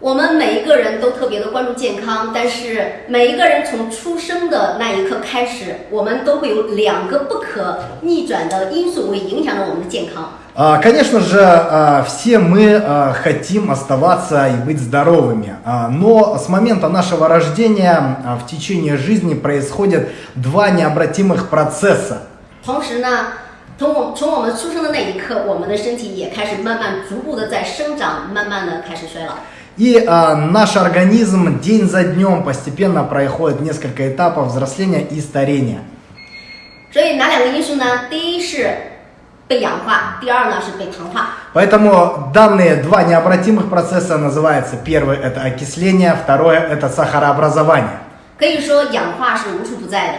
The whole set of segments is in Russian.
我们每一个人都特别的关注健康，但是每一个人从出生的那一刻开始，我们都会有两个不可逆转的因素会影响着我们的健康。 А, Конечно же, а, все мы а, хотим оставаться и быть здоровыми, А, но с момента нашего рождения а, в течение жизни происходят два необратимых процесса. 同时呢，从我从我们出生的那一刻，我们的身体也开始慢慢逐步的在生长，慢慢的开始衰老。 И а, наш организм день за днем постепенно проходит несколько этапов взросления и старения. 所以哪两个因素呢？第一是被氧化，第二呢是被糖化。 Поэтому данные два необратимых процесса называются первый это окисление, второе это сахарообразование. 可以说氧化是无处不在的。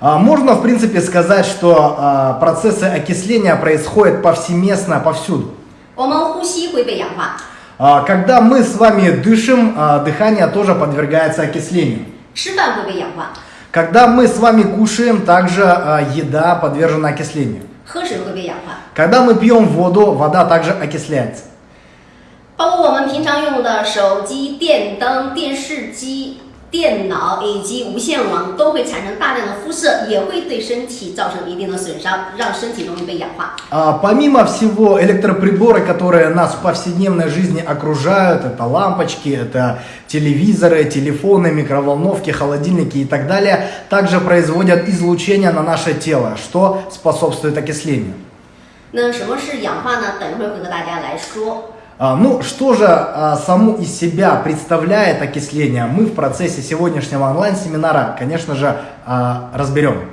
А, Можно в принципе сказать, что а, процессы окисления происходят повсеместно повсюду. 我们呼吸会被氧化， А, Когда мы с вами дышим, а, дыхание тоже подвергается окислению. 吃饭会被氧化， Когда мы с вами кушаем, также а, еда подвержена окислению. 喝水会被氧化， Когда мы пьем воду, вода также окисляется. 包括我们平常用的手机、电灯、电视机、 电脑以及无线网都会产生大量的辐射，也会对身体造成一定的损伤，让身体容易被氧化。 А, Помимо всего, электроприборы, которые нас в повседневной жизни окружают, это лампочки, это телевизоры, телефоны, микроволновки, холодильники и так далее, также производят излучение на наше тело, что способствует окислению. 那什么是氧化呢？等一会儿会和大家来说。 а, ну, что же а, саму из себя представляет окисление, мы в процессе сегодняшнего онлайн-семинара, конечно же, а, разберем.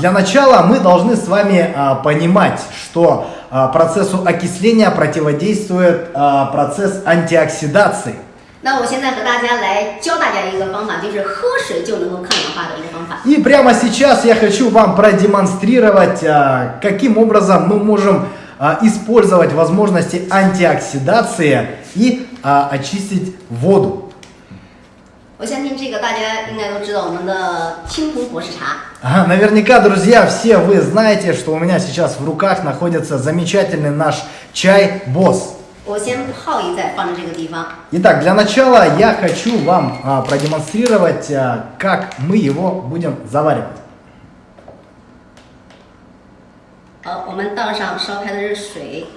Для начала мы должны с вами понимать, что процессу окисления противодействует процесс антиоксидации. 那我现在和大家来教大家一个方法，就是喝水就能够抗氧化的一个方法。 И прямо сейчас я хочу вам продемонстрировать, а, каким образом мы можем а, использовать возможности антиоксидации и а, очистить воду. 我相信这个大家应该都知道，我们的青铜博士茶。 Ага, Наверняка, друзья, все вы знаете, что у меня сейчас в руках находится замечательный наш чай Босс. 我先泡一再放在这个地方。 Итак, для начала я хочу вам а, продемонстрировать, а, как мы его будем заваривать. 好，我们倒上烧开的热水。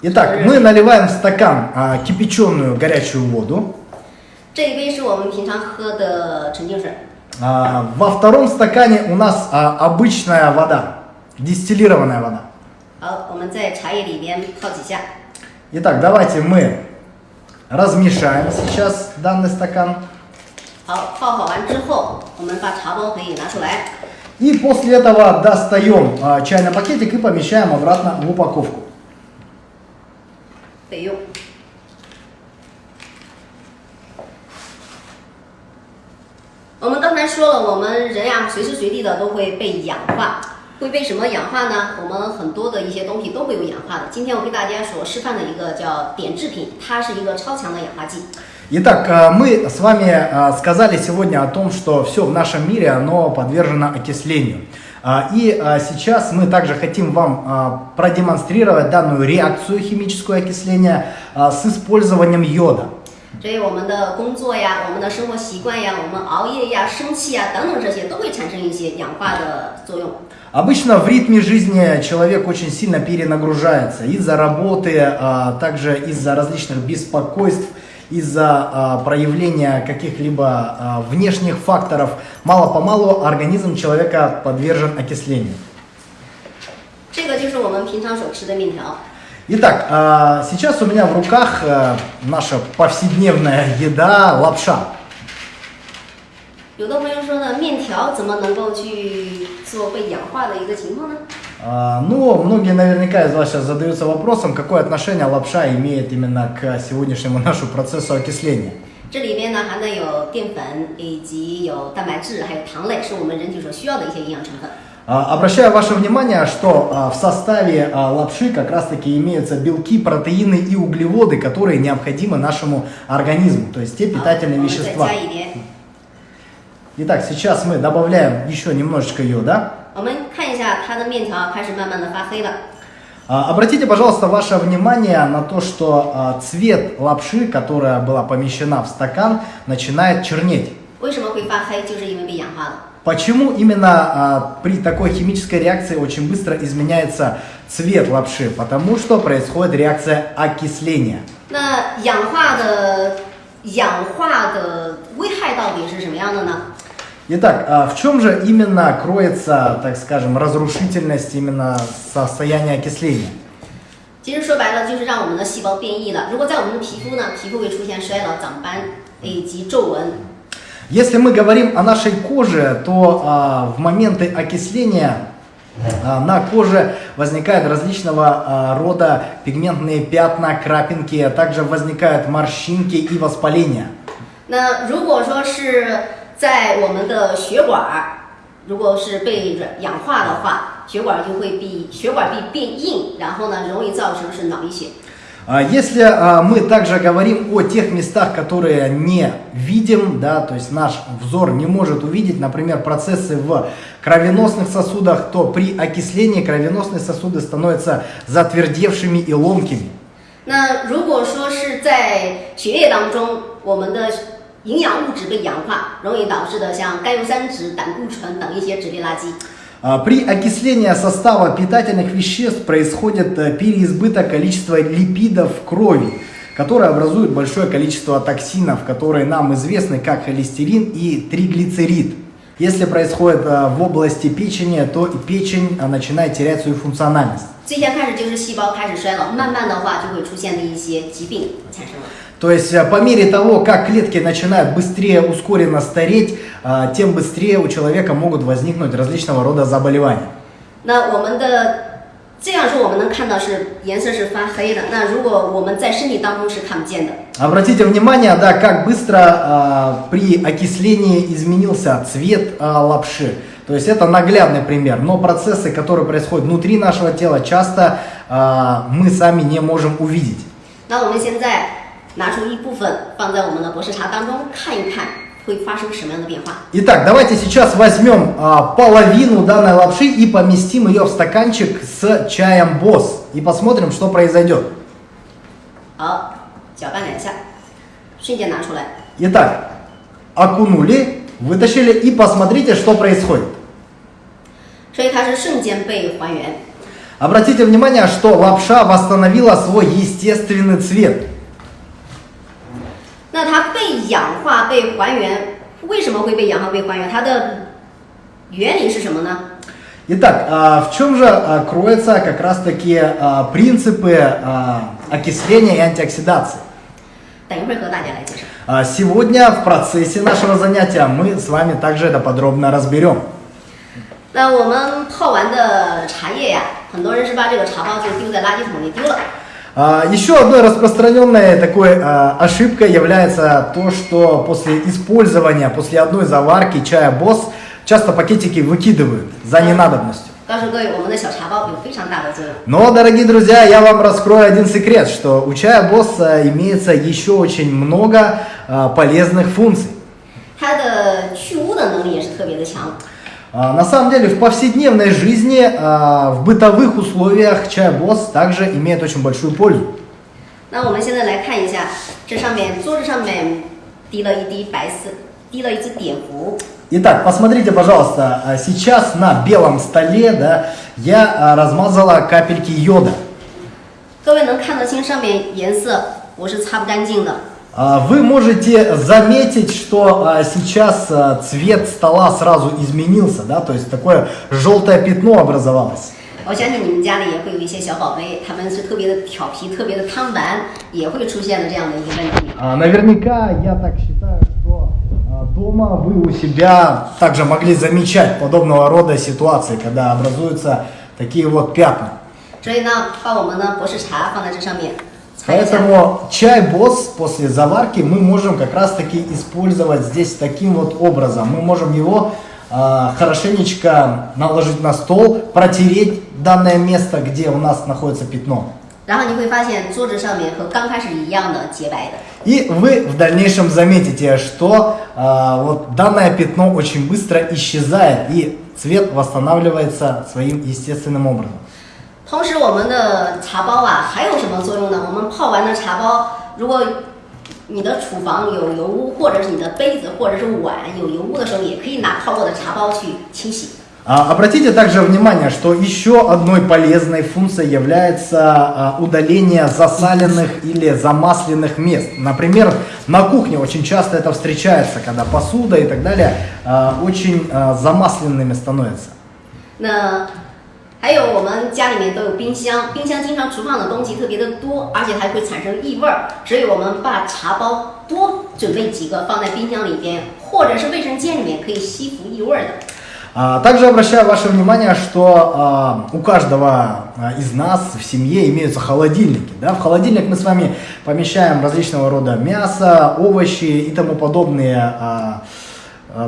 Итак, мы наливаем в стакан а, кипяченую горячую воду. 这一杯是我们平常喝的纯净水。 А, во втором стакане у нас а, обычная вода, дистиллированная вода. 好，我们在茶叶里边泡几下。 Итак, давайте мы размешаем сейчас данный стакан. 好，泡好完之后，我们把茶包可以拿出来。 И после этого достаем а, чайный пакетик и помещаем обратно в упаковку. 备用。我们刚才说了，我们人呀随时随地的都会被氧化， 会被什么氧化呢？我们很多的一些东西都会有氧化的。今天我给大家所示范的一个叫碘制品，它是一个超强的氧化剂。 Итак, а, мы с вами а, сказали сегодня о том, что все в нашем мире, оно подвержено окислению. А, И а, сейчас мы также хотим вам а, продемонстрировать данную реакцию химического окисления а, с использованием йода. 所以我们的工作呀、我们的生活习惯呀、我们熬夜呀、生气呀等等这些都会产生一些氧化的作用。 Обычно в ритме жизни человек очень сильно перенагружается из-за работы, а, также из-за различных беспокойств, из-за а, проявления каких-либо а, внешних факторов. Мало-помалу организм человека подвержен окислению. 这个就是我们平常所吃的面条。 Итак, а, сейчас у меня в руках а, наша повседневная еда лапша. 有的朋友说呢，面条怎么能够去 做被氧化的一个情况呢？ А, Ну, многие наверняка из вас сейчас задаются вопросом, какое отношение лапша имеет именно к сегодняшнему нашему процессу окисления. 这里边呢含的有淀粉，以及有蛋白质，还有糖类，是我们人体所需要的一些营养成分。 А, Обращаю ваше внимание, что а, в составе а, лапши как раз-таки имеются белки, протеины и углеводы, которые необходимы нашему организму, то есть те 好，我 питательные 们再 вещества. 加一点。 Итак, сейчас мы добавляем еще немножечко йода. 我们看一下它的面条开始慢慢的发黑了。 А, Обратите, пожалуйста, ваше внимание на то, что а, цвет лапши, которая была помещена в стакан, начинает чернеть. 为什么会发黑？就是因为被氧化了。 Почему именно а, при такой химической реакции очень быстро изменяется цвет лапши? Потому что происходит реакция окисления. 那氧化的氧化的危害到底是什么样的呢？ Итак, а в чем же именно кроется, так скажем, разрушительность именно состояния окисления? 其实说白了就是让我们的细胞变异了。如果在我们的皮肤呢，皮肤会出现衰老、长斑以及皱纹。 Если мы говорим о нашей коже, то а, в моменты окисления а, на коже возникают различного а, рода пигментные пятна, крапинки, а также возникают морщинки и воспаления. 那如果说是 在我们的血管儿，如果是被软氧化的话，血管就会比血管壁变硬，然后呢，容易造成是脑溢血。 А Если а, мы также говорим о тех местах, которые не видим, да, то есть наш взор не может увидеть, например, процессы в кровеносных сосудах, то при окислении кровеносные сосуды становятся затвердевшими и ломкими. 那如果说是在血液当中，我们的 营养物质被氧化，容易导致的像甘油三酯、胆固醇等一些脂类垃圾。 А, При окислении состава питательных веществ происходит э, переизбыток количества липидов в крови, которые образуют большое количество токсинов, которые нам известны как холестерин и триглицерид. Если происходит э, в области печени, то и печень э, начинает терять свою функциональность. 最先开始就是细胞开始衰老，慢慢的话就会出现的一些疾病产生了。 То есть э, по мере того, как клетки начинают быстрее ускоренно стареть, э, тем быстрее у человека могут возникнуть различного рода заболевания. 那我们的这样说，我们能看到是颜色是发黑的。那如果我们在身体当中是看不见的。 Обратите внимание, да, как быстро а, при окислении изменился цвет а, лапши. То есть это наглядный пример. Но процессы, которые происходят внутри нашего тела, часто а, мы сами не можем увидеть. 那我们现在 拿出一部分放在我们的博士茶当中看一看，会发生什么样的变化？ Итак, давайте сейчас возьмем а, половину данной лапши и поместим ее в стаканчик с чаем босс. И посмотрим, что произойдет. 好，搅拌两下，瞬间拿出来。 Итак, окунули, вытащили и посмотрите, что происходит. 所以它是瞬间被还原。 Обратите внимание, что лапша восстановила свой естественный цвет. 那它被氧化、被还原，为什么会被氧化、被还原？它的原理是什么呢？ Итак, а, в чем же а, кроются как раз-таки а, принципы а, окисления и антиоксидации? 等一会儿和大家来介绍。 А, Сегодня в процессе нашего занятия мы с вами также это подробно разберем. 那我们泡完的茶叶呀，很多人是把这个茶包就丢在垃圾桶里丢了。 А, Еще одной распространенной такой а, ошибкой является то, что после использования, после одной заварки чая босс, часто пакетики выкидывают за ненадобностью. 告诉各位，我们的小茶包有非常大的作用。 Но, дорогие друзья, я вам раскрою один секрет, что у чая босс а, имеется еще очень много а, полезных функций. 它的去污的能力也是特别的强。 А, На самом деле в повседневной жизни, а, в бытовых условиях чай босс также имеет очень большую пользу. 那我们现在来看一下，这上面桌子上面滴了一滴白色，滴了一支碘伏。 Итак, посмотрите, пожалуйста, а, сейчас на белом столе да, я а, размазала капельки йода. 各位能看得清上面颜色，我是擦不干净的。 А, Вы можете заметить, что а, сейчас а, цвет стола сразу изменился, да, то есть такое желтое пятно образовалось. 我相信你们家里也会有一些小宝贝，他们是特别的调皮、特别的贪玩，也会出现的这样的一个问题。 А, Наверняка я так считаю, что а, дома вы у себя также могли замечать подобного рода ситуации, когда образуются такие вот пятна. 所以呢，把我们的博士茶放在这上面擦一下。 Поэтому чай босс после заварки мы можем как раз таки использовать здесь таким вот образом. Мы можем его э, хорошенечко наложить на стол, протереть данное место, где у нас находится пятно. И вы в дальнейшем заметите, что э, вот данное пятно очень быстро исчезает и цвет восстанавливается своим естественным образом. 同时，我们的茶包啊还有什么作用呢？我们泡完的茶包，如果你的厨房有油污，或者是你的杯子或者是碗有油污的时候，也可以拿泡过的茶包去清洗。 А, Обратите также внимание, что еще одной полезной функцией является а, удаление засаленных или замасленных мест. Например, на кухне очень часто это встречается, когда посуда и так далее а, очень а, замасленными становятся. 那 还有我们家里面都有冰箱，冰箱经常储放的东西特别的多，而且还会产生异味儿，所以我们把茶包多准备几个放在冰箱里边，或者是卫生间里面可以吸附异味儿的。 А, Также обращаю ваше внимание, что а, у каждого а, из нас в семье имеются холодильники. Да? В холодильник мы с вами помещаем различного рода мясо, овощи и тому подобные а, а,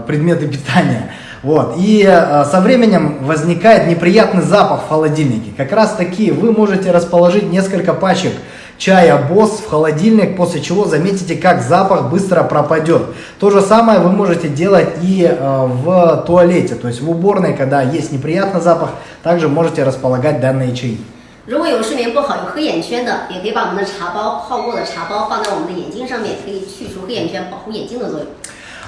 предметы питания. Вот. И а, со временем возникает неприятный запах в холодильнике. Как раз таки вы можете расположить несколько пачек чая босс в холодильник, после чего заметите, как запах быстро пропадет. То же самое вы можете делать и э, в туалете, то есть в уборной, когда есть неприятный запах, также можете располагать данные чаи. 如果有睡眠不好、有黑眼圈的，也可以把我们的茶包泡过的茶包放在我们的眼睛上面，可以去除黑眼圈，保护眼睛的作用。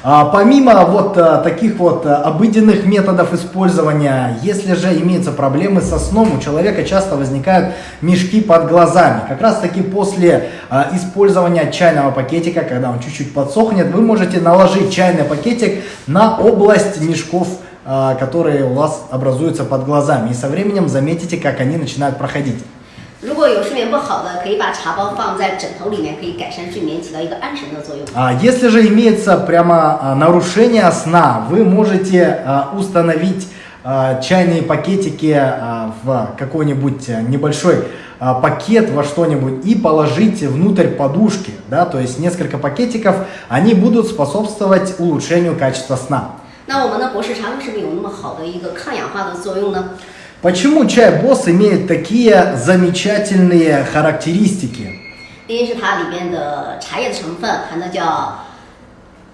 А, Помимо вот э, таких вот э, обыденных методов использования, если же имеются проблемы со сном, у человека часто возникают мешки под глазами. Как раз таки после использования чайного пакетика, когда он чуть-чуть подсохнет, вы можете наложить чайный пакетик на область мешков, которые у вас образуются под глазами. И со временем заметите, как они начинают проходить. 如果有睡眠不好的，可以把茶包放在枕头里面，可以改善睡眠，起到一个安神的作用。 А Если же имеется прямо а, нарушение сна, вы можете а, установить а, чайные пакетики а, в какой-нибудь а, небольшой а, пакет во что-нибудь и положить внутрь подушки, да, то есть несколько пакетиков, они будут способствовать улучшению качества сна. 那我们的博士茶为什么有那么好的一个抗氧化的作用呢？ Почему чай босс имеет такие замечательные характеристики? 第一是它里边的茶叶的成分含的叫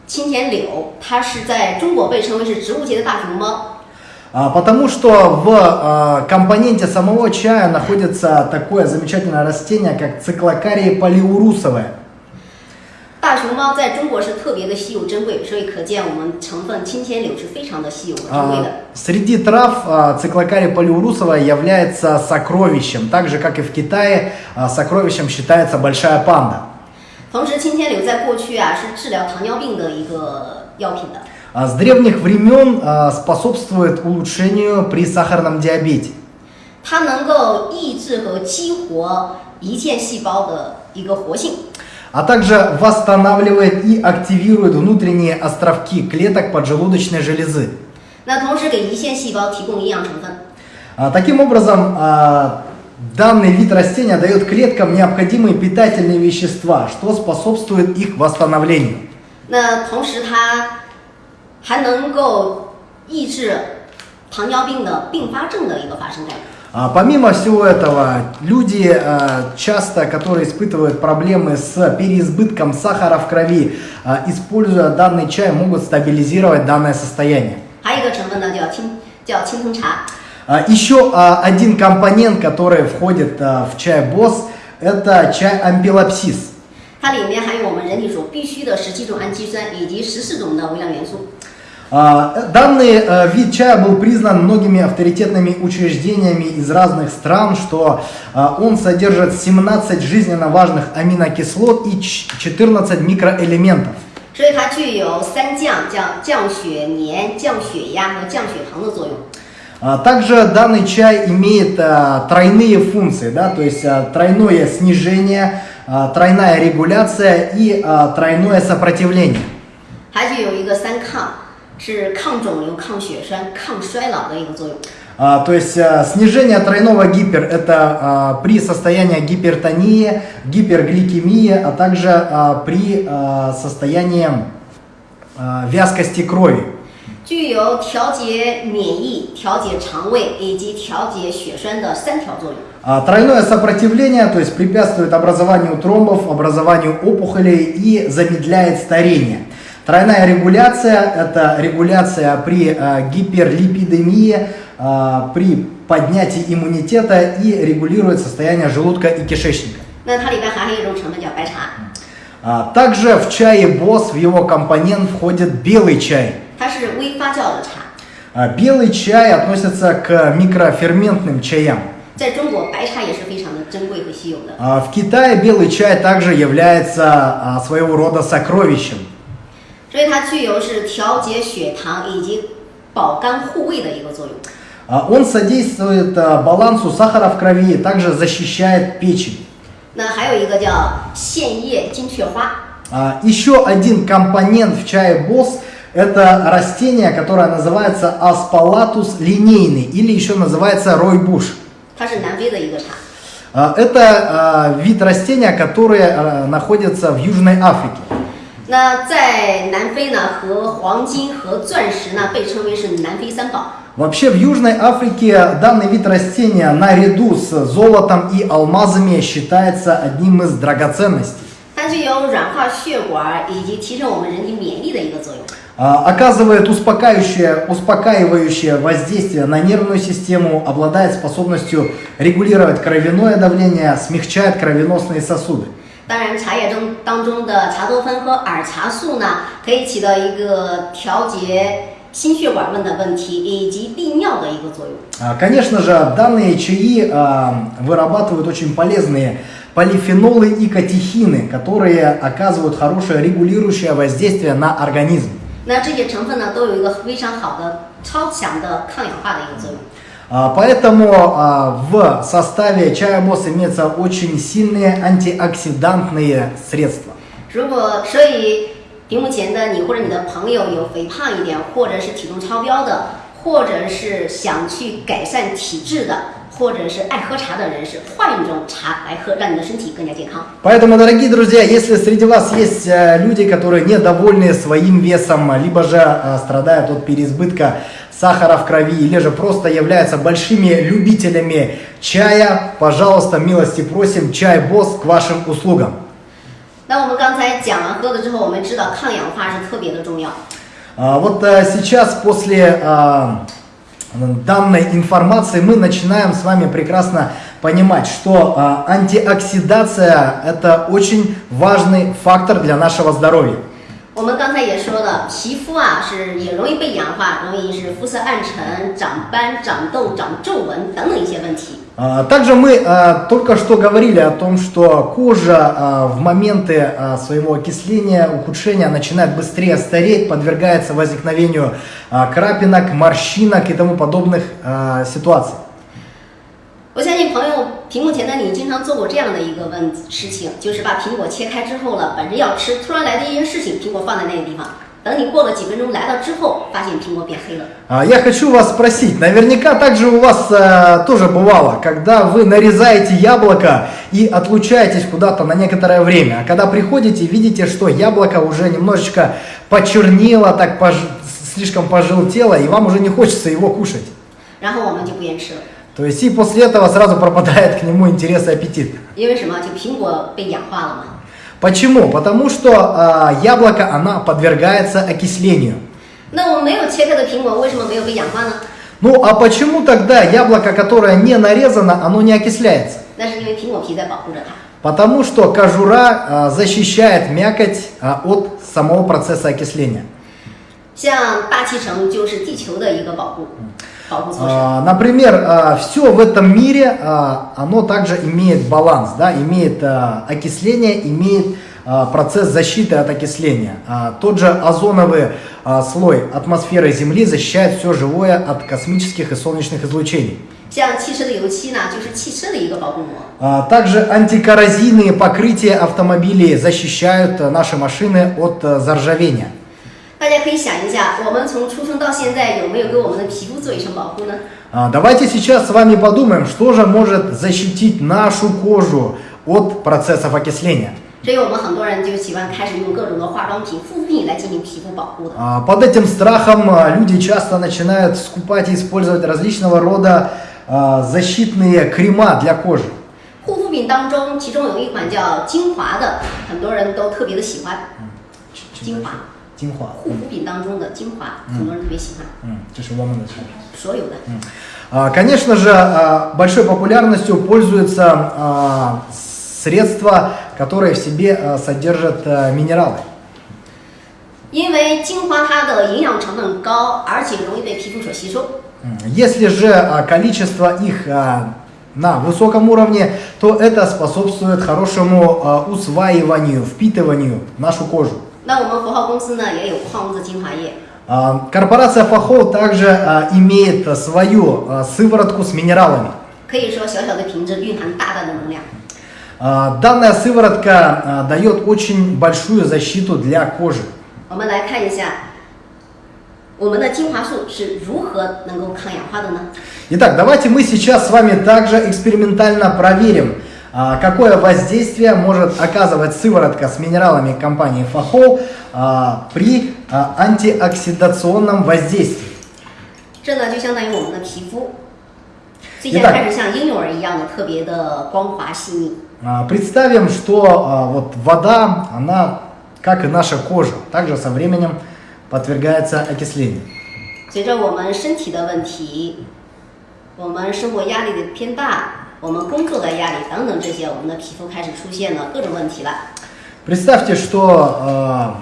青田柳，它是在中国被称为是植物界的大熊猫。 А, Потому что в а, компоненте самого чая находится такое замечательное растение, как циклокария полиурусовая. 大熊猫在中国是特别的稀有珍贵，所以可见我们成分青千柳是非常的稀有和珍贵 А, 的。 Среди трав а, циклокария полиурусовая является сокровищем, так же как и в Китае а, сокровищем считается большая панда. 同时，青天柳在过去啊是治疗糖尿病的一个药品的。 А С древних времен а, способствует улучшению при сахарном диабете. 它能够抑制和激活胰腺细胞的一个活性， а также восстанавливает и активирует внутренние островки клеток поджелудочной железы. 那同时给胰腺细胞提供营养成分。 А, Таким образом, а, данный вид растения дает клеткам необходимые питательные вещества, что способствует их восстановлению. 那同时它还能够抑制糖尿病的并发症的一个发生概率。 А, Помимо всего этого, люди а, часто, которые испытывают проблемы с переизбытком сахара в крови, а, используя данный чай, могут стабилизировать данное состояние. 还有一个成分呢叫青叫青藤茶， А, Еще а, один компонент, который входит а, в чай босс, это чай ампилопсис. 它里面含有我们人体所必需的十七种氨基酸以及十四种的微量元素。 А, Данный э, вид чая был признан многими авторитетными учреждениями из разных стран, что а, он содержит 17 жизненно важных аминокислот и ч- 14 микроэлементов. 所以它具有三降，叫降血粘、降血压和降血糖的作用。 А, Также данный чай имеет а, тройные функции, да, то есть а, тройное снижение, а, тройная регуляция и а, тройное сопротивление. 还具有一个三抗， 是抗肿瘤、抗血栓、抗衰老的一个作用。 А, то есть а, снижение тройного гипер это а, при состоянии гипертонии, гипергликемии, а также а, при а, состоянии а, вязкости крови. 具有调节免疫、调节肠胃以及调节血栓的三条作用。 А, Тройное сопротивление, то есть препятствует образованию тромбов, образованию опухолей и замедляет старение. Тройная регуляция – это регуляция при э, гиперлипидемии, э, при поднятии иммунитета и регулирует состояние желудка и кишечника. Также в чае БОС в его компонент входит белый чай. Белый чай относится к микроферментным чаям. В Китае белый чай также является а, своего рода сокровищем. 所以它具有是调节血糖以及保肝护胃的一个作用。 А, Он содействует а, балансу сахара в крови, также защищает печень. 那还有一个叫线叶金雀花， А, Еще один компонент в чае Босс – это растение, которое называется Аспалатус линейный или еще называется ройбуш. 它是南非的一个茶。 А, Это а, вид растения, который а, находится в Южной Африке. 那在南非呢，和黄金和钻石呢被称为是南非三宝。 Вообще в Южной Африке данный вид растения наряду с золотом и алмазами считается одним из драгоценностей. 它具有软化血管以及提升我们人体免疫力的一个作用。 А, Оказывает успокаивающее, успокаивающее воздействие на нервную систему, обладает способностью регулировать кровяное давление, смягчает кровеносные сосуды. 当然，茶叶中当中的茶多酚和儿茶素呢，可以起到一个调节心血管问的问题以及利尿的一个作用。 А, Конечно же, данные чаи а, вырабатывают очень полезные полифенолы и катехины, которые оказывают хорошее регулирующее воздействие на организм. 那这些成分呢，都有一个非常好的、超强的抗氧化的一个作用。 А, Поэтому а, в составе чая Босс имеется очень сильные антиоксидантные средства. 如果所以屏幕前的你或者你的朋友有肥胖一点，或者是体重超标的，或者是想去改善体质的， 或者是爱喝茶的人士，换一种茶来喝，让你的身体更加健康。 Поэтому, дорогие друзья, если среди вас есть э, люди, которые недовольны своим весом, либо же э, страдают от переизбытка сахара в крови, или же просто являются большими любителями чая, пожалуйста, милости просим, чай Босс к вашим услугам. 那我们刚才讲完喝了之后，我们知道抗氧化是特别的重要。 А, Вот э, сейчас после а, данной информации мы начинаем с вами прекрасно понимать, что а, антиоксидация это очень важный фактор для нашего здоровья. 我们刚才也说了，皮肤啊是也容易被氧化，容易是肤色暗沉、长斑、长痘、长皱纹等等一些问题。 А, Также мы а, только что говорили о том, что кожа а, в моменты а, своего окисления, ухудшения начинает быстрее стареть, подвергается возникновению а, крапинок, морщинок и тому подобных а, ситуаций. 我相信朋友屏幕前的你经常做过这样的一个问事情，就是把苹果切开之后了，本着要吃，突然来的一件事情，苹果放在那个地方， 等你过了几分钟来了之后，发现苹果变黑了。 А, Я хочу вас спросить, наверняка также у вас э, тоже бывало, когда вы нарезаете яблоко и отлучаетесь куда-то на некоторое время, а когда приходите, видите, что яблоко уже немножечко почернело, так пож- слишком пожелтело, и вам уже не хочется его кушать. 然后我们就不愿吃了， То есть и после этого сразу пропадает к нему интерес и аппетит. 因为什么？就苹果被氧化了嘛。 Почему? Потому что а, яблоко, она подвергается окислению. 那我们没有切开的苹果为什么没有被氧化呢？ Ну а почему тогда яблоко, которое не нарезано, оно не окисляется? 那是因为苹果皮在保护着它。 Потому что кожура а, защищает мякоть а, от самого процесса окисления. 像大气层就是地球的一个保护保护措施。 А, Например, все в этом мире, а, оно также имеет баланс, да, имеет а, окисление, имеет а, процесс защиты от окисления. А, Тот же озоновый а, слой атмосферы Земли защищает все живое от космических и солнечных излучений. 像汽车的油漆呢，就是汽车的一个保护膜。 А, Также антикоррозийные покрытия автомобилей защищают а, наши машины от а, заржавения. 大家可以想一下，我们从出生到现在有没有给我们的皮肤做一层保护呢？ А, Давайте сейчас с вами подумаем, что же может защитить нашу кожу от процессов окисления. 所以我们很多人就喜欢开始用各种的化妆品、护肤品来进行皮肤保护的。 А, Под этим страхом а, люди часто начинают скупать и использовать различного рода а, защитные крема для кожи. 护肤品当中，其中有一款叫精华的，很多人都特别的喜欢。精华， 精华。护肤品当中的精华，很多人特别喜欢， М, 这是我们的产品。所有的。 А, Конечно же, а, большой популярностью пользуются а, средства, которые в себе а, содержат а, минералы. 因为精华它的营养成分高，而且容易被皮肤所吸收。 М, Если же а, количество их а, на высоком уровне, то это способствует хорошему а, усваиванию, впитыванию в нашу кожу. 那我们佛浩公司呢也有矿物质精华液， А, Корпорация Фахол также а, имеет а, свою а, сыворотку с минералами. 可以说小小的瓶子蕴含大大的能量。 А, Данная сыворотка а, дает очень большую защиту для кожи. 我们来看一下，我们的精华素是如何能够抗氧化的呢？ Итак, давайте мы сейчас с вами также экспериментально проверим, а, какое воздействие может оказывать сыворотка с минералами компании Фахол а, при а, антиоксидационном воздействии. 这呢就相当于我们的皮肤，最近一旦开始像婴幼儿一样的特别的光滑细腻。 А, Представим, что а, вот вода, она, как и наша кожа, также со временем подвергается окислению. 随着我们身体的问题，我们生活压力的偏大， 我们工作的压力等等这些，我们的皮肤开始出现了各种问题了。 Представьте, что а,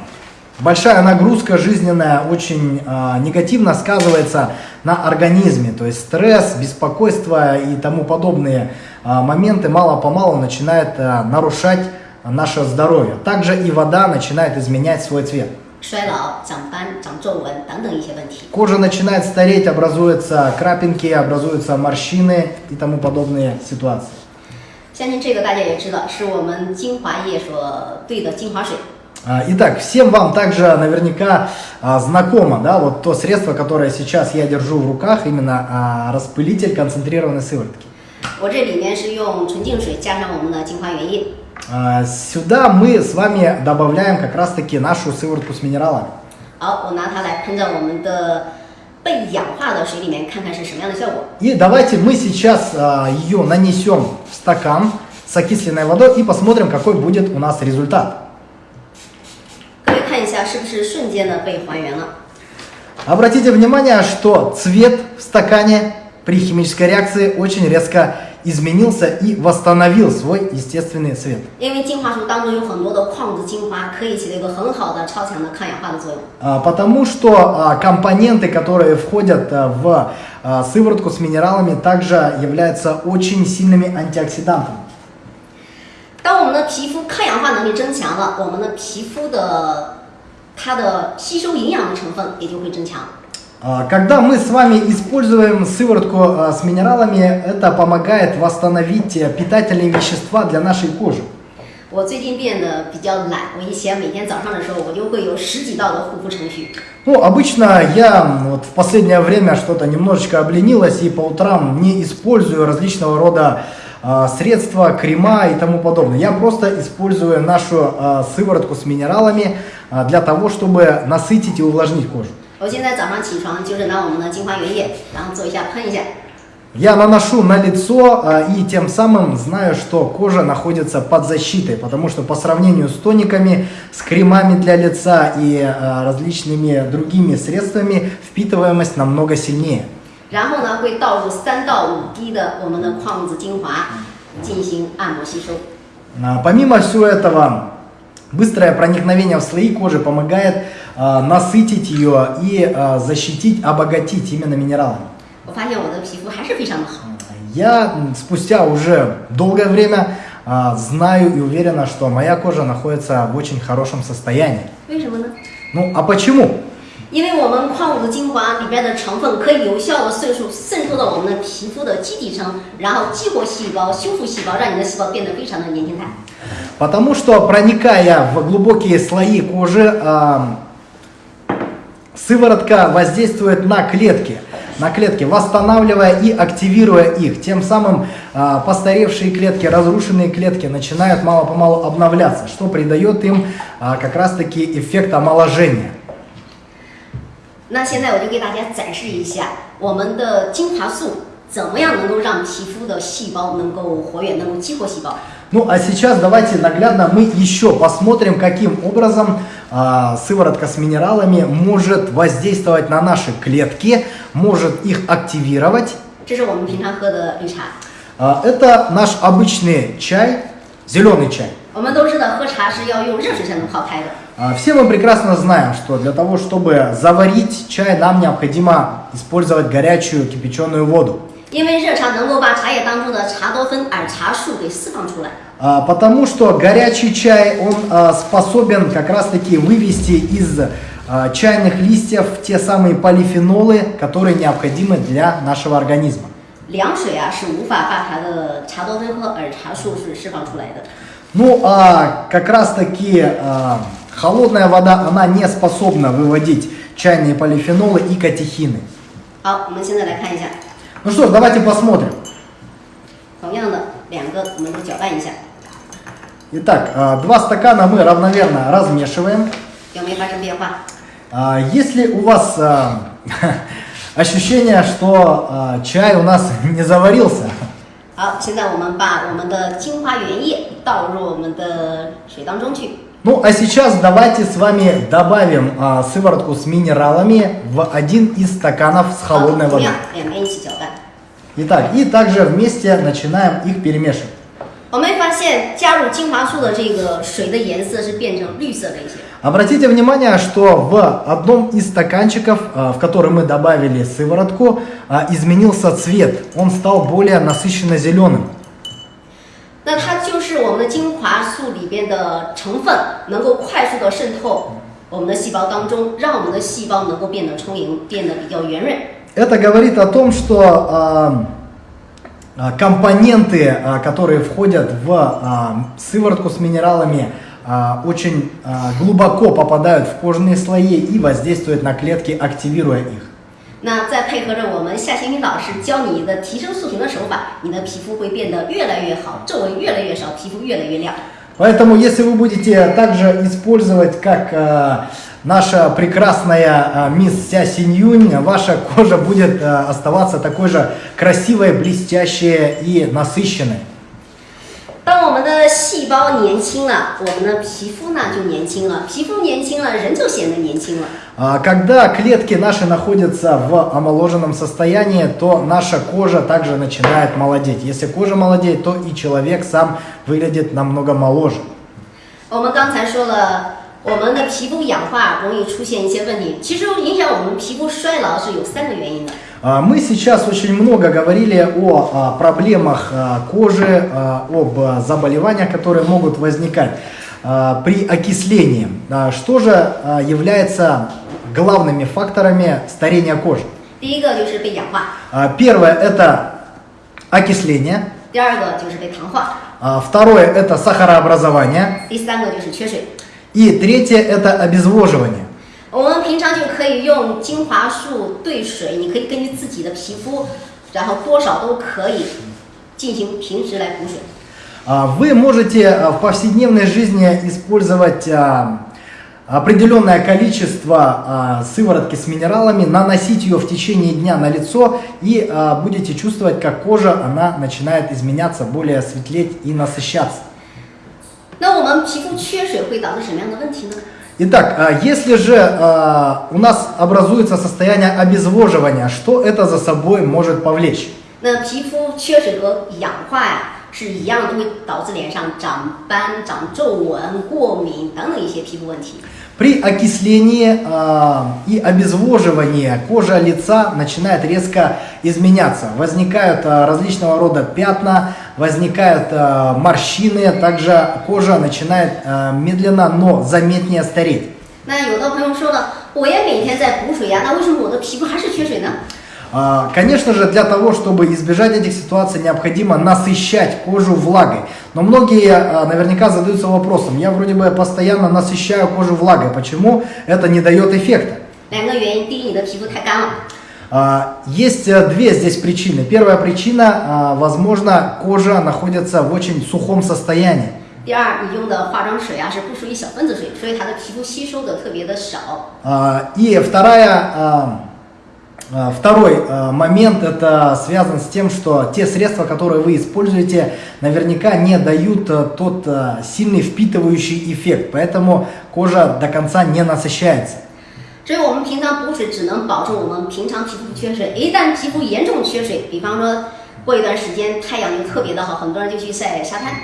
большая нагрузка жизненная очень а, негативно сказывается на организме, то есть стресс, беспокойство и тому подобные а, моменты мало-помалу начинают а, нарушать наше здоровье. Также и вода начинает изменять свой цвет. 衰老、长斑、长皱纹等等一些问题。 Кожа начинает стареть, образуются крапинки, образуются морщины и тому подобные ситуации. 相信这个大家也知道，是我们精华液所兑的精华水。 А, Итак, всем вам также наверняка а, знакомо, да, вот то средство, которое сейчас я держу в руках, именно а, распылитель концентрированной сыворотки. 我这里面是用纯净水加上我们的精华原液。 А, Сюда мы с вами добавляем как раз-таки нашу сыворотку с минералами. 好，我拿它来喷在我们的被氧化的水里面，看看是什么样的效果。 И давайте мы сейчас а, ее нанесем в стакан с окисленной водой и посмотрим, какой будет у нас результат. 各位看一下，是不是瞬间的被还原了？ Обратите внимание, что цвет в стакане при химической реакции очень резко изменился и восстановил свой естественный цвет. 因为精华素当中有很多的矿物质精华，可以起到一个很好的、超强的抗氧化的作用。 А, Потому что а, компоненты, которые входят а, в а, сыворотку с минералами, также являются очень сильными антиоксидантами. 当我们的皮肤抗氧化能力增强了，我们的皮肤的它的吸收营养的成分也就会增强。 А, Когда мы с вами используем сыворотку а, с минералами, это помогает восстановить э, питательные вещества для нашей кожи. 我最近变得比较懒，我以前每天早上的时候，我就会有十几道的护肤程序。 Ну, обычно я м, вот в последнее время что-то немножечко обленилась и по утрам не использую различного рода а, средства, крема и тому подобное. Я просто использую нашу а, сыворотку с минералами а, для того, чтобы насытить и увлажнить кожу. 我现在早上起床就是拿我们的精华原液，然后做一下喷一下， Я наношу на лицо а, и тем самым знаю, что кожа находится под защитой, потому что по сравнению с тониками, с кремами для лица и а, различными другими средствами впитываемость намного сильнее. 然后呢会倒入三到五滴的我们的矿物质精华进行按摩吸收。 А, Помимо всего этого, Быстрое проникновение в слои кожи помогает э, насытить ее и э, защитить, обогатить именно минералами. Я спустя уже долгое время э, знаю и уверена, что моя кожа находится в очень хорошем состоянии. Почему? Ну, а почему? 因为我们矿物质精华里边的成分可以有效的渗入渗透到我们的皮肤的基底层，然后激活细胞、修复细胞，让你的细胞变得非常的年轻态。 Потому что проникая в глубокие слои кожи, а, сыворотка воздействует на клетки, на клетки, восстанавливая и активируя их. Тем самым а, постаревшие клетки, разрушенные клетки начинают мало-помалу обновляться, что придает им а, как раз-таки эффект омоложения. 那现在我就给大家展示一下我们的精华素怎么样能够让皮肤的细胞能够活跃，能够激活细胞。 Ну а сейчас давайте наглядно мы еще посмотрим, каким образом а, сыворотка с минералами может воздействовать на наши клетки, может их активировать 这是我们平常喝的绿茶。 А, Это наш обычный чай, зеленый чай. 我们都知道喝茶是要用热水才能泡开的。 А, Все мы прекрасно знаем, что для того, чтобы заварить чай, нам необходимо использовать горячую кипяченую воду. 因为热茶能够把茶叶当中的茶多酚、儿茶素给释放出来。 А, Потому что горячий чай, он а, способен как раз-таки вывести из а, чайных листьев те самые полифенолы, которые необходимы для нашего организма. 凉水啊是无法把它的茶多酚和儿茶素是释放出来的。 ну, а как раз-таки а, холодная вода, она не способна выводить чайные полифенолы и катехины. Ну что ж, давайте посмотрим. Итак, а, два стакана мы равномерно размешиваем. Если у вас а, ощущение, что а, чай у нас не заварился, 好，现在我们把我们的精华原液倒入我们的水当中去。 ну а сейчас давайте с вами добавим а, сыворотку с минералами в один из стаканов с 好， холодной 同 водой. 样两边一起搅拌。 Итак, и также вместе начинаем их перемешивать. 我们会发现加入精华素的这个水的颜色是变成绿色的一些。 Обратите внимание, что в одном из стаканчиков, а, в который мы добавили сыворотку, а, изменился цвет. Он стал более насыщенно зеленым. 那它就是我们的精华素里边的成分，能够快速的渗透我们的细胞当中，让我们的细胞能够变得充盈，变得比较圆润。 Это говорит о том, что а, а, компоненты, а, которые входят в а, сыворотку с минералами, а, очень а, глубоко попадают в кожные слои и воздействуют на клетки, активируя их. 那再配合着我们夏新宇老师教你的提升塑形的手法，你的皮肤会变得越来越好，皱纹越来越少，皮肤越来越亮。 Поэтому, если вы будете также использовать, как а, наша прекрасная а, мисс Ся Синьюнь, ваша кожа будет а, оставаться такой же красивой, блестящей и насыщенной. 当我们的细胞年轻了，我们的皮肤呢就年轻了，皮肤年轻了，人就显得年轻了。 А, Когда клетки наши находятся в омоложенном состоянии, то наша кожа также начинает молодеть. Если кожа молодеет, то и человек сам выглядит намного моложе. 我们刚才说了， 我们的皮肤氧化容易出现一些问题，其实影响我们皮肤衰老是有三个原因的。 А, Мы сейчас очень много говорили о а, проблемах а, кожи, а, об а, заболеваниях, которые могут возникать а, при окислении. А, Что же а, является главными факторами старения кожи? 第一个就是被氧化， А, Первое – это окисление. 第二个就是被糖化， А, Второе – это сахарообразование. 第三个就是缺水。 И третье – это обезвоживание. 我们平常就可以用精华素兑水，你可以根据自己的皮肤，然后多少都可以进行平时来补水。 А, Вы можете а, в повседневной жизни использовать а, определенное количество а, сыворотки с минералами, наносить ее в течение дня на лицо и а, будете чувствовать, как кожа она начинает изменяться, более светлеть и насыщаться. Итак, а, если же а, у нас образуется состояние обезвоживания, что это за собой может повлечь? 那皮肤缺水和氧化呀是一样的，都会导致脸上长斑、长皱纹、过敏等等一些皮肤问题。 При окислении а, и обезвоживании кожа лица начинает резко изменяться. Возникают а, различного рода пятна, возникают а, морщины, также кожа начинает а, медленно, но заметнее стареть. 那有的朋友说了，我也每天在补水呀，那为什么我的皮肤还是缺水呢？ А, Конечно же, для того, чтобы избежать этих ситуаций, необходимо насыщать кожу влагой. Но многие а, наверняка задаются вопросом, я вроде бы постоянно насыщаю кожу влагой, почему это не дает эффекта? 两个原因，第一，你的皮肤太干了； А, Есть э, две здесь причины. Первая причина, а, возможно, кожа находится в очень сухом состоянии. 第二，你用的化妆水啊是不属于小分子水，所以它的皮肤吸收的特别的少。 А, И вторая, а, а, второй а, момент это связан с тем, что те средства, которые вы используете, наверняка не дают а, тот а, сильный впитывающий эффект, поэтому кожа до конца не насыщается. 所以我们平常补水只能保证我们平常皮肤不缺水。一旦皮肤严重缺水，比方说过一段时间太阳就特别的好，很多人就去晒沙滩，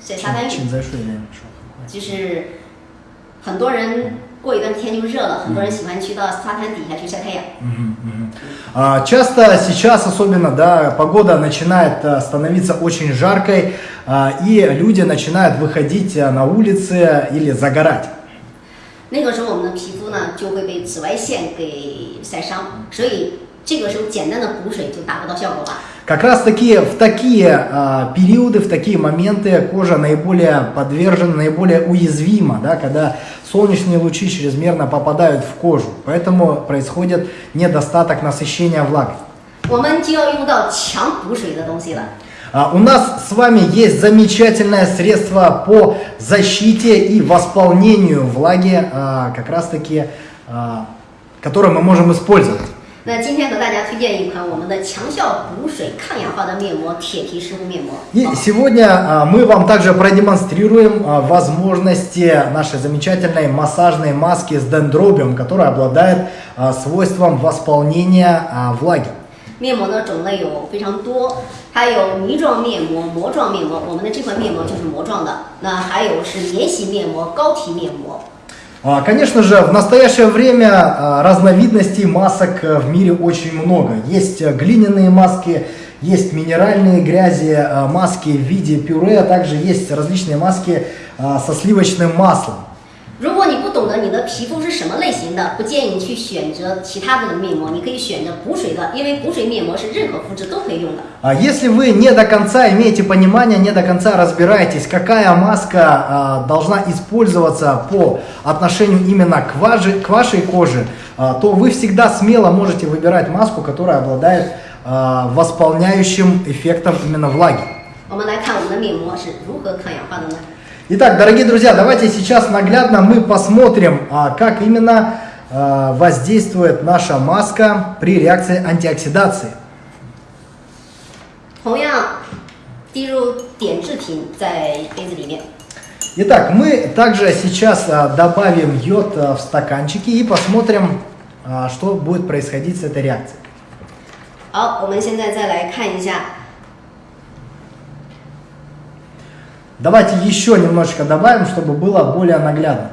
晒沙滩浴，请在睡眠说很快。就是很多人 过一段天就热了，很多人喜欢去到沙滩底下去晒太阳。 А, Часто сейчас особенно, да, погода начинает а, становиться очень жаркой, а, и люди начинают выходить а, на улицы или загорать. 那个时候我们的皮肤呢就会被紫外线给晒伤，所以 这个时候简单的补水就达不到效果了。 Как раз таки в такие а, периоды, в такие моменты кожа наиболее подвержена, наиболее уязвима, да, когда солнечные лучи чрезмерно попадают в кожу. Поэтому происходит недостаток насыщения влагой. 我们就要用到强补水的东西了。 А, У нас с вами есть замечательное средство по защите и восполнению влаги, а, как раз таки, а, которое мы можем использовать. 那今天和大家推荐一款我们的强效补水抗氧化的面膜——铁皮湿敷面膜。 И 好 сегодня а, мы вам также продемонстрируем а, возможности нашей замечательной массажной маски с дендробиум, которая обладает а, свойством восполнения а, влаги. 面膜的种类有非常多，它有泥状面膜、膜状面膜。我们的这款面膜就是膜状的。那还有是免洗面膜、膏体面膜。 А, Конечно же, в настоящее время а, разновидностей масок э, в мире очень много. Есть э, глиняные маски, есть минеральные грязи, а, маски в виде пюре, а также есть различные маски а, со сливочным маслом. 如果你不 懂得你的皮肤是什么类型的，不建议你去选择其他的面膜，你可以选择补水的，因为补水面膜是任何肤质都可以用的。 А Если вы не до конца имеете понимание, не до конца разбираетесь, какая маска а, должна использоваться по отношению именно к, вашей- к вашей коже, а, то вы всегда смело можете выбирать маску, которая обладает а, восполняющим эффектом именно влаги. 我们来看我们的面膜是如何抗氧化的呢？ Итак, дорогие друзья, давайте сейчас наглядно мы посмотрим, а, как именно а, воздействует наша маска при реакции антиоксидации. 同样，滴入碘制品在杯子里面。 Итак, мы также сейчас а, добавим йод а, в стаканчики и посмотрим, а, что будет происходить с этой реакцией. 好，我们现在再来看一下， Давайте еще немножечко добавим, чтобы было более наглядно.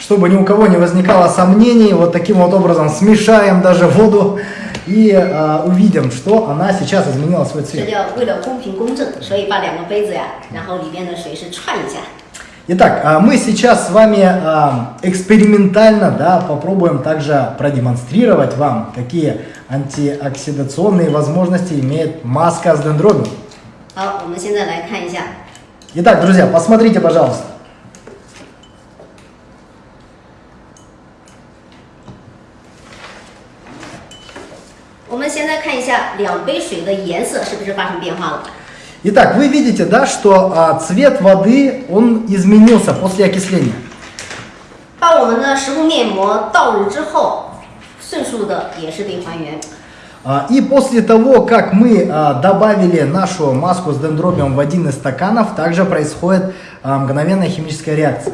Чтобы ни у кого не возникало сомнений, вот таким вот образом смешаем даже воду и э, увидим, что она сейчас изменила свой цвет. Итак, а мы сейчас с вами э, экспериментально да, попробуем также продемонстрировать вам, какие антиоксидационные возможности имеет маска с дендробиум. Итак, друзья, посмотрите, пожалуйста. 们现在看一下两杯水的颜色是不是发生变化了？ Итак, вы видите, да, что а, цвет воды, он изменился после окисления. 把我们的食物面膜倒入之后，迅速的也是被还原。 А, И после того, как мы а, добавили нашу маску с дендробиум в один из стаканов, также происходит а, мгновенная химическая реакция.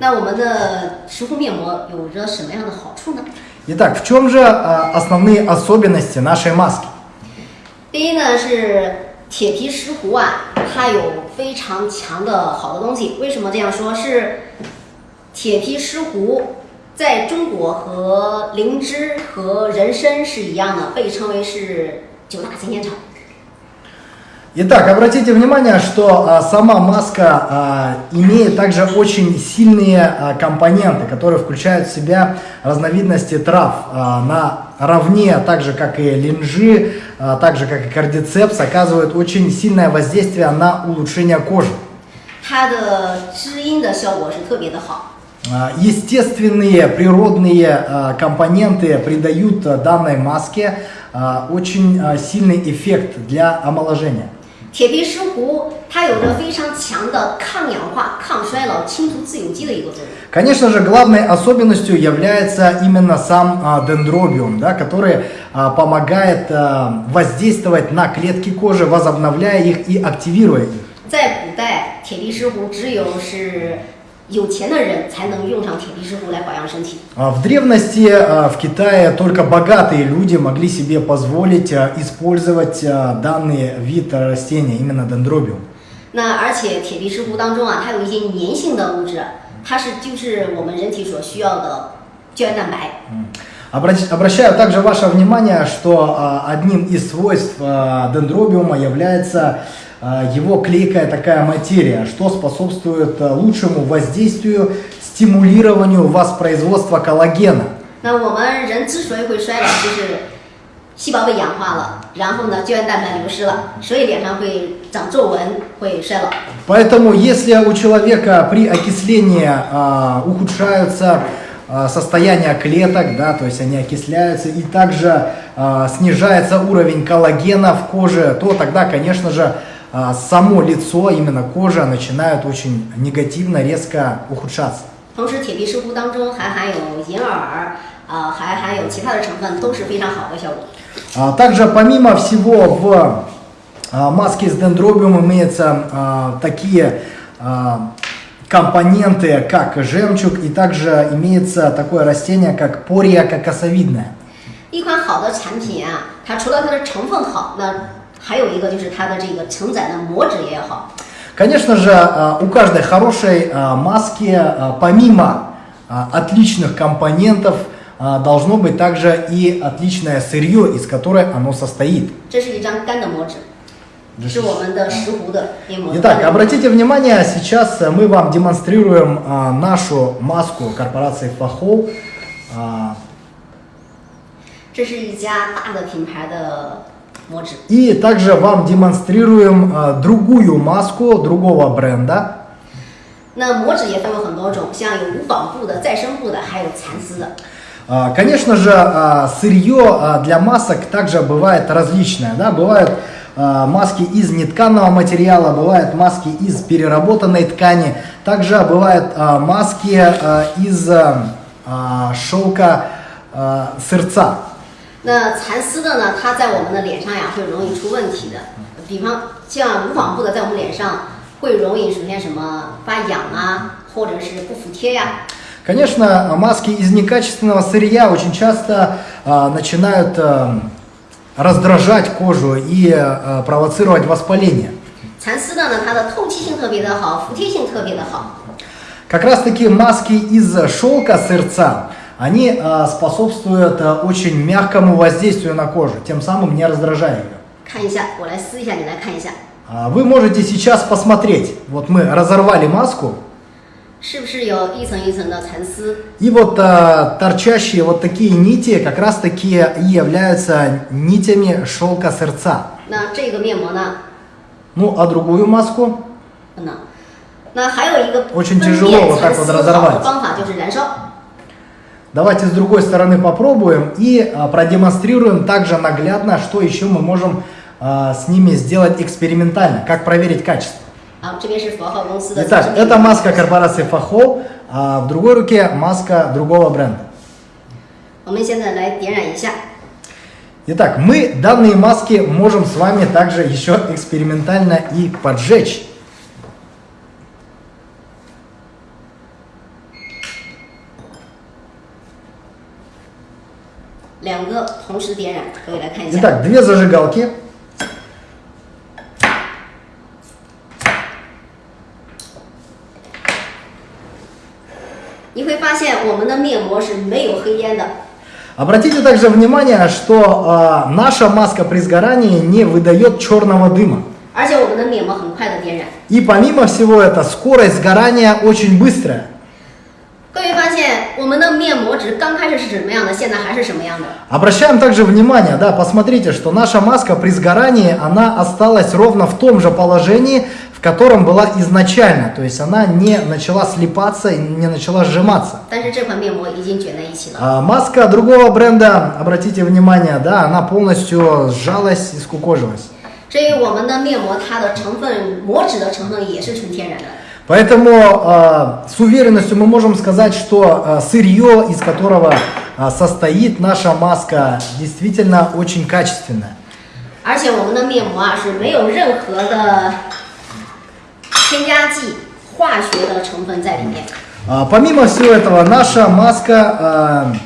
那我们的食物面膜有着什么样的好处呢？ Итак, в чем же а, основные особенности нашей маски? 第一呢是铁皮石斛啊，它有非常强的好的东西。为什么这样说？是铁皮石斛在中国和灵芝和人参是一样的，被称为是九大新鲜草。 Итак, обратите внимание, что а, сама маска а, имеет также очень сильные а, компоненты, которые включают в себя разновидности трав. А, наравне, а так же как и линжи, а, так же как и кардицепс, оказывают очень сильное воздействие на улучшение кожи. Естественные природные а, компоненты придают данной маске а, очень сильный эффект для омоложения. 铁皮石斛它有着非常强的抗氧化、抗衰老、清除自由基的一个作用。 Конечно же, главной особенностью является именно сам а, дендробиум, да, который а, помогает а, воздействовать на клетки кожи, возобновляя их и активируя их. 在古代，铁皮石斛只有是 有钱的人才能用上铁皮石斛来保养身体。 А В древности а, в Китае только богатые люди могли себе позволить а, использовать а, данный вид а, растения, именно дендробиум. 那而且铁皮石斛当中啊，它有一些粘性的物质，它是就是我们人体所需要的胶原蛋白。 Обрати- Обращаю также ваше внимание, что а, одним из свойств а, дендробиума является а, его клейкая такая материя, что способствует а, лучшему воздействию, стимулированию воспроизводства коллагена. 那我们人之所以会衰老，就是细胞被氧化了，然后呢胶原蛋白流失了，所以脸上会长皱纹，会衰老。 Поэтому, если у человека при окислении а, ухудшаются а, состояние клеток, да, то есть они окисляются, и также а, снижается уровень коллагена в коже, то тогда, конечно же, а, само лицо, именно кожа начинает очень негативно, резко ухудшаться. 同时，铁皮石斛当中还含有银耳，啊、还含有其他的成分，都是非常好的效果。 А, Также, помимо всего, в а, маске с дендробиум имеются а, такие а, компоненты, как жемчуг, и также имеется такое растение, как пория кокосовидная. 一款好的产品啊，它除了它的成分好，那 还有一个就是它的这个承载的膜质也好。 Конечно же, а, у каждой хорошей а, маски, а, помимо а, отличных компонентов, а, должно быть также и отличное сырье, из которой оно состоит. 这是一张干的膜纸，是我们的石斛的面膜。 Итак, обратите внимание, сейчас э, мы вам демонстрируем а, нашу маску корпорации Фахол. А, 这是一家大的品牌的 膜纸。 и также вам демонстрируем а, другую маску другого бренда. 那膜纸也分为很多种，像有无纺布的、再生布的，还有蚕丝的。 А, Конечно же, а, сырье а, для масок также бывает различное. Да? Бывают а, маски из нетканного материала, бывают маски из переработанной ткани, также бывают а, маски а, из а, а, шелка а, сырца. 那蚕丝的呢，它在我们的脸上呀会容易出问题的，比方像无纺布的，在我们脸上会容易出现什么发痒啊，或者是不服帖呀、 Конечно, маски из некачественного сырья очень часто а, начинают а, раздражать кожу и а, провоцировать воспаление. 蚕丝的呢，它的透气性特别的好，服帖性特别的好。 Как раз таки маски из шелка сырца, они а, способствуют а, очень мягкому воздействию на кожу, тем самым не раздражая ее. Вы можете сейчас посмотреть, вот мы разорвали маску, и вот а, торчащие вот такие нити как раз таки и являются нитями шелка сердца. Ну, а другую маску? Очень тяжело вот так вот разорвать. Давайте с другой стороны попробуем и а, продемонстрируем также наглядно, что еще мы можем а, с ними сделать экспериментально, как проверить качество. Итак, это маска корпорации Фахо, а в другой руке маска другого бренда. Итак, мы данные маски можем с вами также еще экспериментально и поджечь. 个同时点燃，各位来看一下。 Итак, две зажигалки. 你会发现我们的面膜是没有黑烟的， Обратите также внимание, что а, наша маска при сгорании не выдает черного дыма. 而且我们的面膜很快的点燃。 И помимо всего этого, скорость сгорания очень быстрая. 各位发现 我们的面膜纸刚开始是什么样的，现在还是什么样的？ Обращаем также внимание, да, посмотрите, что наша маска при сгорании, она осталась ровно в том же положении, в котором была изначально. То есть она не начала слипаться и не начала сжиматься. 但是这款面膜已经卷在一起了。 А маска другого бренда, обратите внимание, да, она полностью сжалась и скукожилась. 所以我们的面膜它的成分膜脂的成分也是纯天然的。 Поэтому э, с уверенностью мы можем сказать, что э, сырье, из которого э, состоит наша маска, действительно очень качественное. 而且我们的面膜啊是没有任何的添加剂、化学的成分在里面。 А, Помимо всего этого, наша маска э,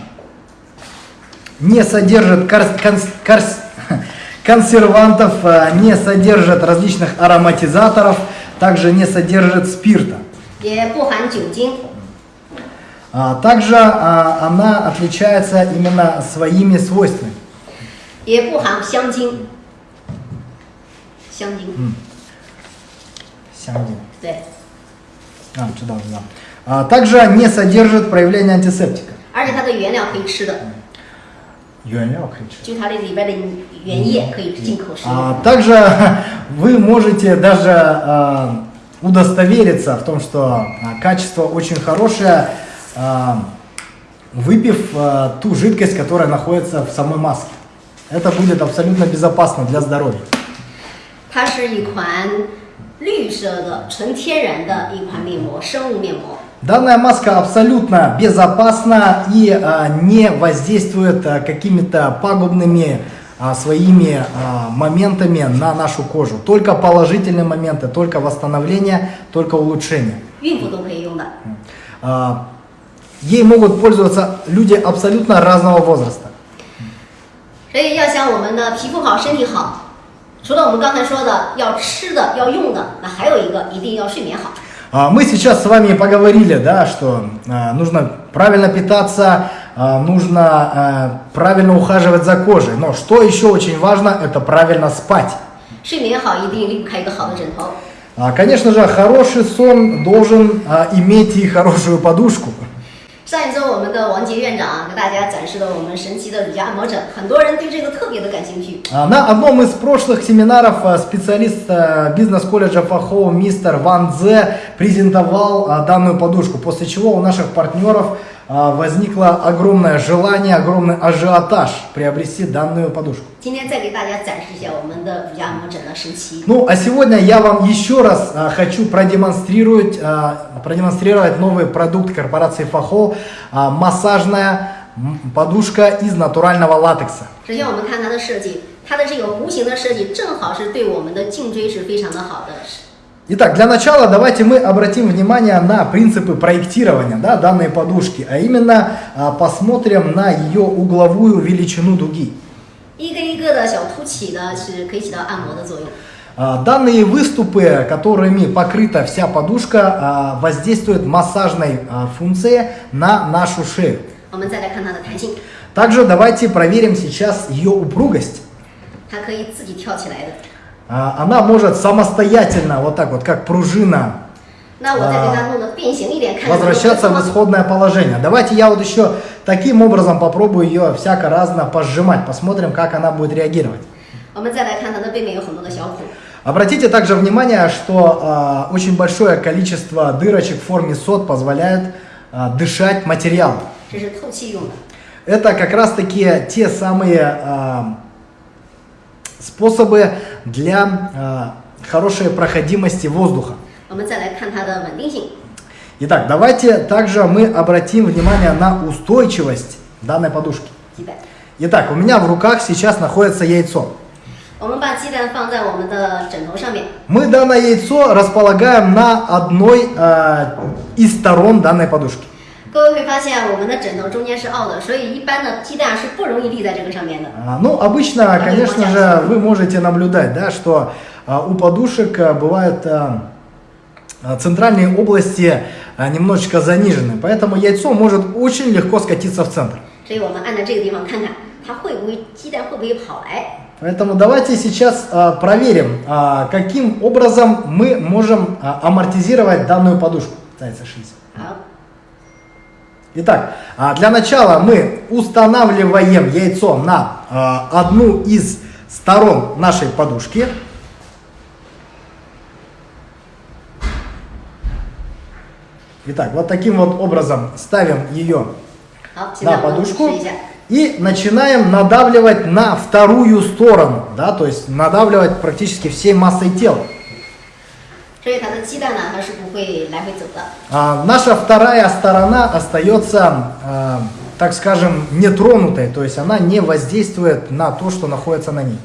не содержит кар- конс- карс- консервантов, э, не содержит различных ароматизаторов, также не содержит спирта. 也不含酒精， А, Также а, она отличается именно своими свойствами. 也不含香精。香精， Сянгин. 对， А, 知道,知道. А, Также не содержит проявления антисептика. 而且它的原料可以吃的， Юанляо кричит. 就它这里边的原液可以进口食用。 А, Также вы можете даже а, удостовериться в том, что а, качество очень хорошее, а, выпив а, ту жидкость, которая находится в самой маске. Это будет абсолютно безопасно для здоровья. 它是一款绿色的纯天然的一款面膜，生物面膜。 Данная маска абсолютно безопасна и а, не воздействует а, какими-то пагубными а, своими а, моментами на нашу кожу. Только положительные моменты, только восстановление, только улучшение. 孕妇都可以用的。 А, ей могут пользоваться люди абсолютно разного возраста. 所以要想我们的皮肤好、身体好，除了我们刚才说的要吃的、要用的，那还有一个一定要睡眠好。 а, мы сейчас с вами поговорили, да, что а, нужно правильно питаться, а, нужно правильно ухаживать за кожей. Но что еще очень важно, это правильно спать. Конечно же, хороший сон должен иметь и хорошую подушку. 上一周我们的王杰院长啊给大家展示了我们神奇的乳胶按摩枕，很多人对这个特别的感兴趣。 А, На одном из прошлых семинаров а, специалист а, бизнес-колледжа Фахоу мистер Ван Дзе презентовал а, данную подушку, после чего у наших партнеров а, возникло огромное желание, огромный ажиотаж приобрести данную подушку. 今天再给大家展示一下我们的乳胶按摩枕的神奇。 Ну, а сегодня я вам еще раз а, хочу продемонстрировать, а, продемонстрировать новый продукт корпорации Фахо, а, массажная м, подушка из натурального латекса. 首先我们看它的设计，它的这个弧形的设计正好是对我们的颈椎是非常的好的。 Итак, для начала давайте мы обратим внимание на принципы проектирования да, данной подушки, а именно а, посмотрим на ее угловую величину дуги. Данные выступы, которыми покрыта вся подушка, а, воздействуют массажной а, функцией на нашу шею. Также давайте проверим сейчас ее упругость. А, она может самостоятельно, вот так вот, как пружина, а, возвращаться в исходное положение. Давайте я вот еще таким образом попробую ее всяко-разно пожимать, посмотрим, как она будет реагировать. Обратите также внимание, что э, очень большое количество дырочек в форме сот позволяет э, дышать материал. Это как раз таки те самые э, способы для э, хорошей проходимости воздуха. Итак, давайте также мы обратим внимание на устойчивость данной подушки. Итак, у меня в руках сейчас находится яйцо. Мы данное яйцо располагаем на одной э, из сторон данной подушки. 各位会发现我们的枕头中间是凹的，所以一般的鸡蛋是不容易立在这个上面的。 А, Ну, обычно, конечно же, вы можете наблюдать, да, что а, у подушек а, бывают а, а, центральные области а, немножечко занижены, поэтому яйцо может очень легко скатиться в центр. 所以我们按在这个地方看看，它会不会鸡蛋会不会跑来？ Поэтому давайте сейчас а, проверим, а, каким образом мы можем а, амортизировать данную подушку. Зайца шиз. 好， Итак, а, для начала мы устанавливаем яйцо на а, одну из сторон нашей подушки. Итак, вот таким вот образом ставим ее на подушку и начинаем надавливать на вторую сторону, да, то есть надавливать практически всей массой тела. А, наша вторая сторона остается, а, так скажем, нетронутой, то есть она не воздействует на то, что находится на ней.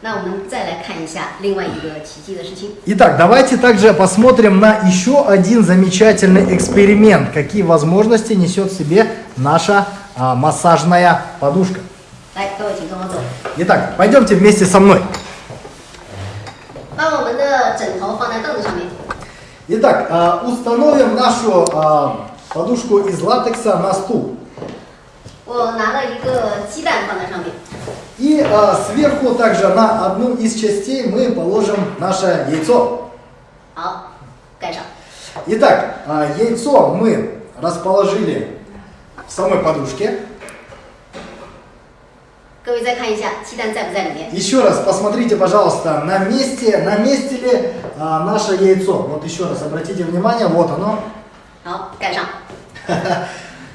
那我们再来看一下另外一个奇迹的事情。 Итак, давайте также посмотрим на еще один замечательный эксперимент, какие возможности несет в себе наша а, массажная подушка. 来，各位请跟我走， Итак, пойдемте вместе со мной. 把我们的枕头放在凳子上面。 Итак, а, установим нашу а, подушку из латекса на стул. И а, сверху также на одну из частей мы положим наше яйцо. Итак, яйцо мы расположили в самой подушке. Еще раз посмотрите, пожалуйста, на месте, на месте ли а, наше яйцо. Вот еще раз обратите внимание, вот оно.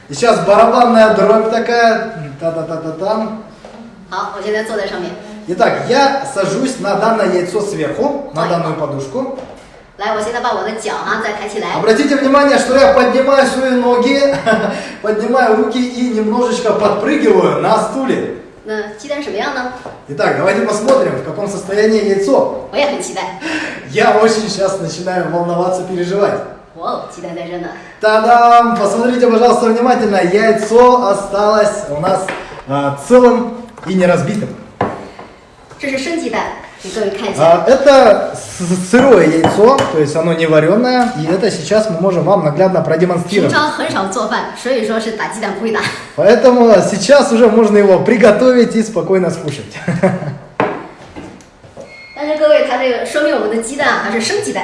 И сейчас барабанная дробь такая. Та-та-та-та-там. Итак, я сажусь на данное яйцо сверху, на данную подушку. Обратите внимание, что я поднимаю свои ноги, поднимаю руки и немножечко подпрыгиваю на стуле. 那鸡蛋什么样呢？ Итак, давайте посмотрим, в каком состоянии яйцо. 我也很期待。 Я очень сейчас начинаю волноваться, переживать. 哇哦，鸡蛋在这呢。 Та-дам! Посмотрите, пожалуйста, внимательно. Яйцо осталось у нас а, целым и не разбитым. 这是生鸡蛋，给各位看一下。 А, это с- сырое яйцо, то есть оно не вареное, и это сейчас мы можем вам наглядно 平 продемонстрировать. 常很少做饭，所以说是打鸡蛋不会打。 Поэтому сейчас уже можно его приготовить и спокойно скушать. 但是各位，它这个说明我们的鸡蛋还是生鸡蛋。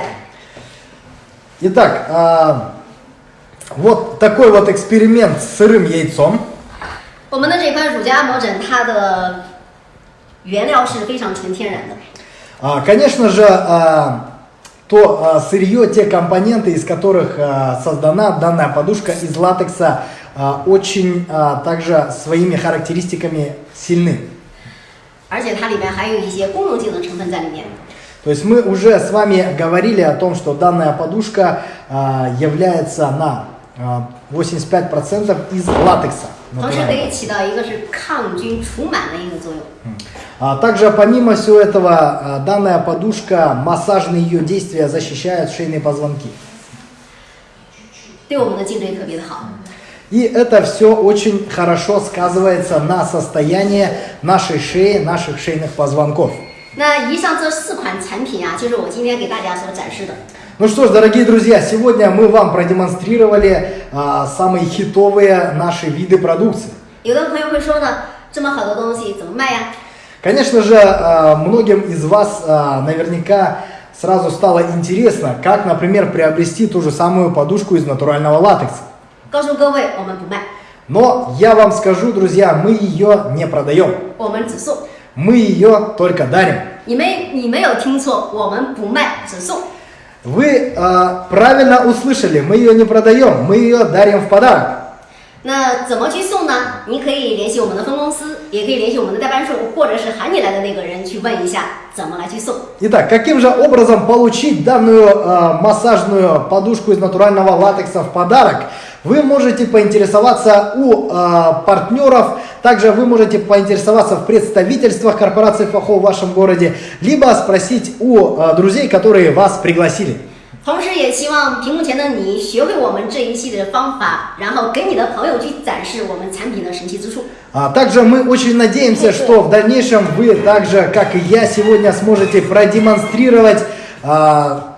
Итак, а, вот такой вот эксперимент с сырым яйцом. 我们的这款乳加膜枕，它的原料是非常纯天然的。 А, Конечно же, а, то а, сырье, те компоненты, из которых а, создана данная подушка из латекса, а, очень а, также своими характеристиками сильны. 而且它里面还有一些功能性的成分在里面。 То есть мы уже с вами говорили о том, что данная подушка а, является на а, 85% из латекса. 同时可 натурального. 以起到一个是抗菌除螨的一个作用。 А также помимо всего этого, а, данная подушка, массажные ее действия защищают шейные позвонки. 对我们的颈椎特别的好。 И это все очень хорошо сказывается на состоянии нашей шеи, наших шейных позвонков. 那以上这四款产品啊，就是我今天给大家所展示的。 Ну что ж, дорогие друзья, сегодня мы вам продемонстрировали а, самые хитовые наши виды продукции. 有的朋友会说呢，这么好的东西怎么卖呀？ Конечно же, э, многим из вас э, наверняка сразу стало интересно, как, например, приобрести ту же самую подушку из натурального латекса. Но я вам скажу, друзья, мы ее не продаем. Мы ее только дарим. Вы э, правильно услышали, мы ее не продаем, мы ее дарим в подарок. 那怎么去送呢？你可以联系我们的分公司，也可以联系我们的代办处，或者是喊你来的那个人去问一下怎么来去送。 Итак, каким же образом получить данную а, массажную подушку из натурального латекса в подарок? Вы можете поинтересоваться у а, партнеров, также вы можете поинтересоваться в представительствах корпорации Фахо в вашем городе, либо спросить у а, друзей, которые вас пригласили. 同时，也希望屏幕前的你学会我们这一系列的方法，然后给你的朋友去展示我们产品的神奇之处。 А также мы очень надеемся, что в дальнейшем вы также, как и я, сегодня сможете продемонстрировать а,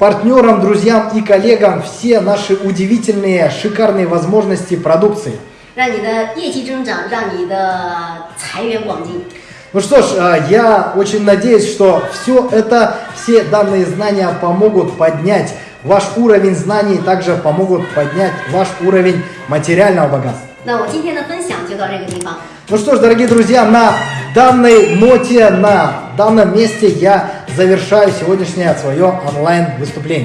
партнерам, друзьям и коллегам все наши удивительные, шикарные возможности продукции. 让你的业绩增长，让你的财源广进。 ну что ж, а, я очень надеюсь, что все это, все данные знания помогут поднять ваш уровень знаний, также помогут поднять ваш уровень материального богатства. Ну что ж, дорогие друзья, на данной ноте, на данном месте я завершаю сегодняшнее свое онлайн-выступление.